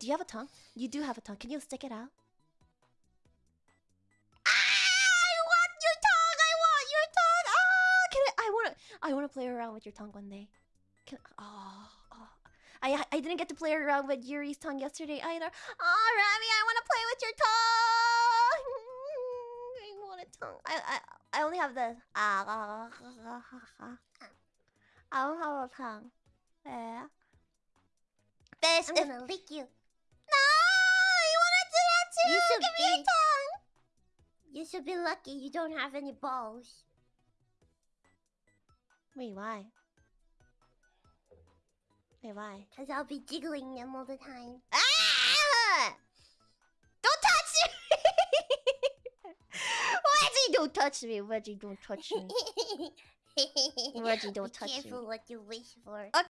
do you have a tongue? You do have a tongue. Can you stick it out? Ah, I want your tongue. I want your tongue. Ah, can I? I want to. I want to play around with your tongue one day. Can oh, oh. I I didn't get to play around with Yuri's tongue yesterday either. Oh, Rami, I want to play with your tongue. I want a tongue. I I I only have this. Ah, I don't have a tongue. Yeah. Best I'm if gonna lick you. Should Give me a tongue. You should be lucky you don't have any balls. Wait, why? Wait, why? Cause I'll be jiggling them all the time. Ah! Don't touch me! Reggie, don't touch me. Reggie, don't touch me. Reggie, don't Be touch me. careful what you wish for.